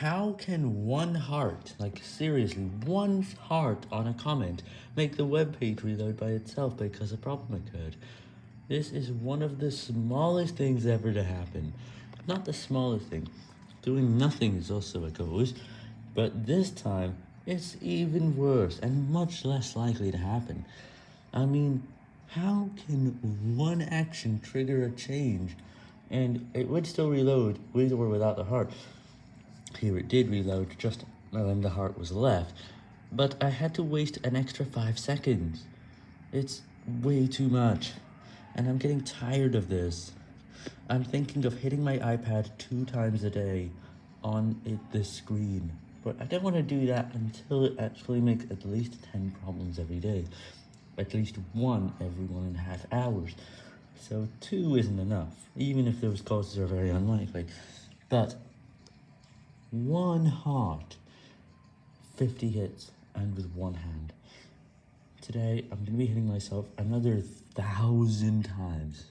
How can one heart, like seriously, one heart on a comment, make the web page reload by itself because a problem occurred? This is one of the smallest things ever to happen. Not the smallest thing. Doing nothing is also a cause, but this time, it's even worse and much less likely to happen. I mean, how can one action trigger a change? And it would still reload with or without the heart. Here it did reload just when the heart was left, but I had to waste an extra 5 seconds. It's way too much, and I'm getting tired of this. I'm thinking of hitting my iPad two times a day on it, this screen, but I don't want to do that until it actually makes at least 10 problems every day. At least one every one and a half hours. So two isn't enough, even if those causes are very unlikely. But one heart, 50 hits, and with one hand. Today, I'm going to be hitting myself another thousand times.